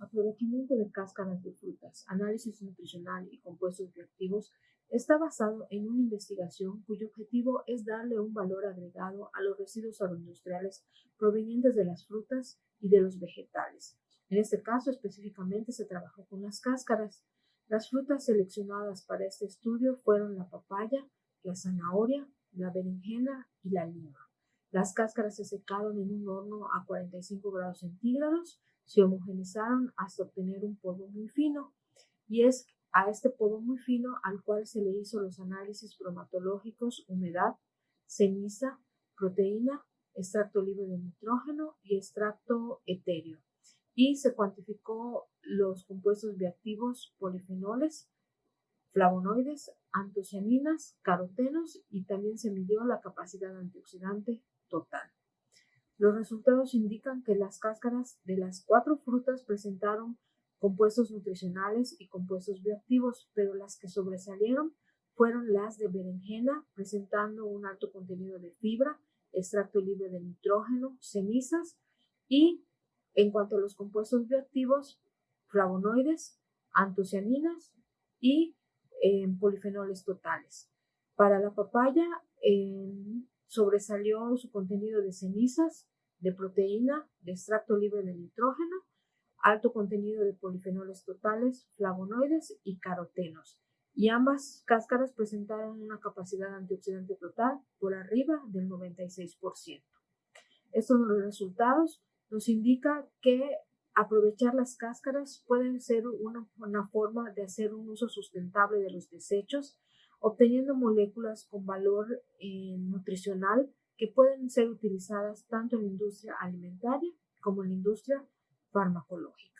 aprovechamiento de cáscaras de frutas, análisis nutricional y compuestos bioactivos está basado en una investigación cuyo objetivo es darle un valor agregado a los residuos agroindustriales provenientes de las frutas y de los vegetales. En este caso específicamente se trabajó con las cáscaras. Las frutas seleccionadas para este estudio fueron la papaya, la zanahoria, la berenjena y la lima. Las cáscaras se secaron en un horno a 45 grados centígrados, se homogenizaron hasta obtener un polvo muy fino y es a este polvo muy fino al cual se le hizo los análisis bromatológicos, humedad, ceniza, proteína, extracto libre de nitrógeno y extracto etéreo. Y se cuantificó los compuestos bioactivos polifenoles, flavonoides, antocianinas, carotenos y también se midió la capacidad antioxidante. Los resultados indican que las cáscaras de las cuatro frutas presentaron compuestos nutricionales y compuestos bioactivos, pero las que sobresalieron fueron las de berenjena, presentando un alto contenido de fibra, extracto libre de nitrógeno, cenizas y, en cuanto a los compuestos bioactivos, flavonoides, antocianinas y eh, polifenoles totales. Para la papaya sobresalió su contenido de cenizas, de proteína, de extracto libre de nitrógeno alto contenido de polifenoles totales, flavonoides y carotenos, y ambas cáscaras presentaron una capacidad antioxidante total por arriba del 96%. Estos resultados nos indican que aprovechar las cáscaras puede ser una, una, forma de hacer un uso sustentable de los desechos, obteniendo moléculas con valor eh, nutricional que pueden ser utilizadas tanto en la industria alimentaria como en la industria farmacológica.